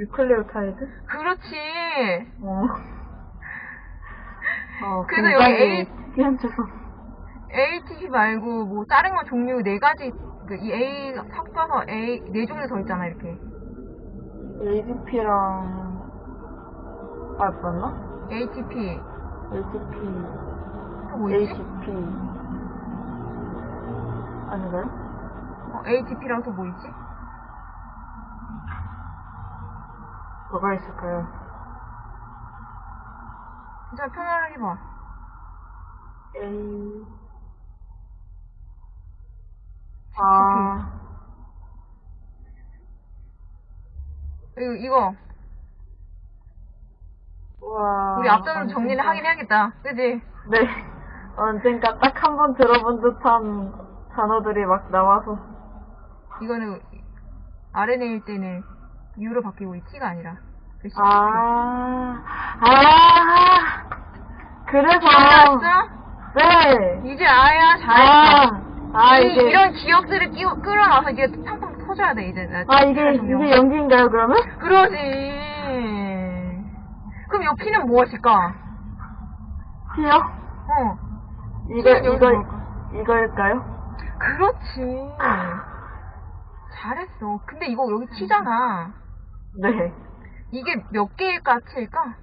뉴클레오타이드? 그렇지. 어. 어, 그래서 여기 A- 특이한데서. ATP 말고 뭐 다른 거 종류 네 가지 그 이 A 섞여서 A 네 종류 더 있잖아 이렇게. ADP랑, 아, 맞나? ATP. ATP, 또뭐 있지? ATP. 아닌가요? 어, ATP랑 또 뭐 있지? 뭐가 있을까요? 진짜 편안하게 봐. A, 아, 이거, 이거 우와. 우리 앞전으로 정리를 하긴 해야겠다. 그지? 네. 언젠가 딱 한 번 들어본 듯한 단어들이 막 나와서. 이거는 RNA일 때는 U로 바뀌고 이 T가 아니라. 그 CTP. 아, 아, 그래서. 알았어? 네. 이제 아야 아, 잘했어. 아, 이, 이게. 이런 기억들을 끼워, 끌어놔서 이게 팡팡 터져야 돼 이제. 나 아, 이게. 이게 연기인가요, 그러면? 그러지. 그럼 이 P는 무엇일까? T요? 어. 이거, 이거, 뭘까? 이거일까요? 그렇지. 잘했어. 근데 이거 여기 T잖아. 네. 이게 몇 개일까, T일까?